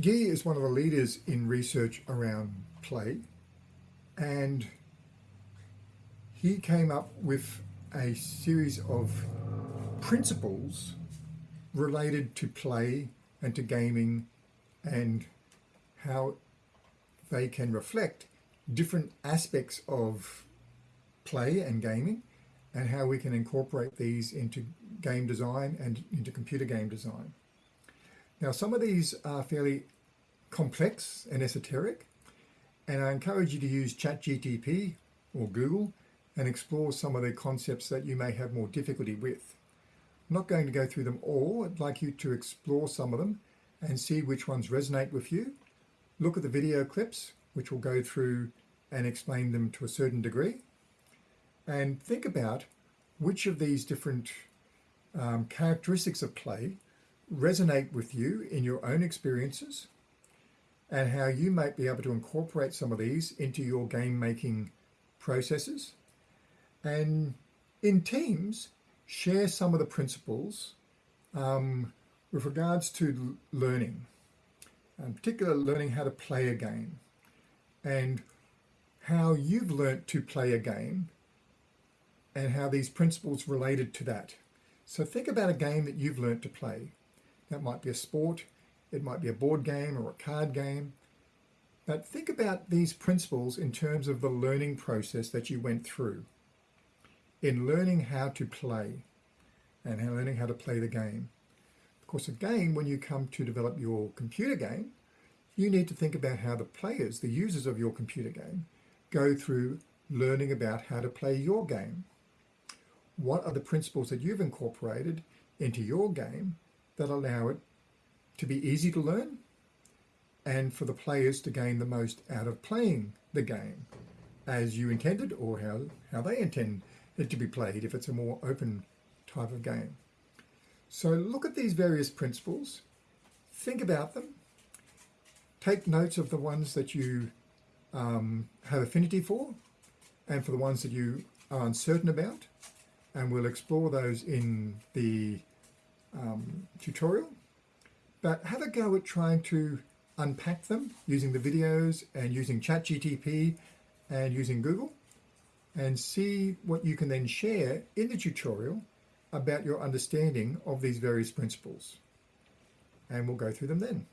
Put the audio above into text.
Guy is one of the leaders in research around play and he came up with a series of principles related to play and to gaming and how they can reflect different aspects of play and gaming and how we can incorporate these into game design and into computer game design. Now, some of these are fairly complex and esoteric, and I encourage you to use ChatGTP or Google and explore some of the concepts that you may have more difficulty with. I'm not going to go through them all. I'd like you to explore some of them and see which ones resonate with you. Look at the video clips, which will go through and explain them to a certain degree. And think about which of these different um, characteristics of play resonate with you in your own experiences and how you might be able to incorporate some of these into your game making processes. And in teams, share some of the principles um, with regards to learning, in particular learning how to play a game and how you've learnt to play a game and how these principles related to that. So think about a game that you've learnt to play. That might be a sport, it might be a board game or a card game. But think about these principles in terms of the learning process that you went through in learning how to play and learning how to play the game. Of course, again, when you come to develop your computer game, you need to think about how the players, the users of your computer game, go through learning about how to play your game. What are the principles that you've incorporated into your game that allow it to be easy to learn and for the players to gain the most out of playing the game as you intended or how, how they intend it to be played if it's a more open type of game. So look at these various principles, think about them, take notes of the ones that you um, have affinity for and for the ones that you are uncertain about and we'll explore those in the um, tutorial. But have a go at trying to unpack them using the videos and using ChatGTP and using Google and see what you can then share in the tutorial about your understanding of these various principles. And we'll go through them then.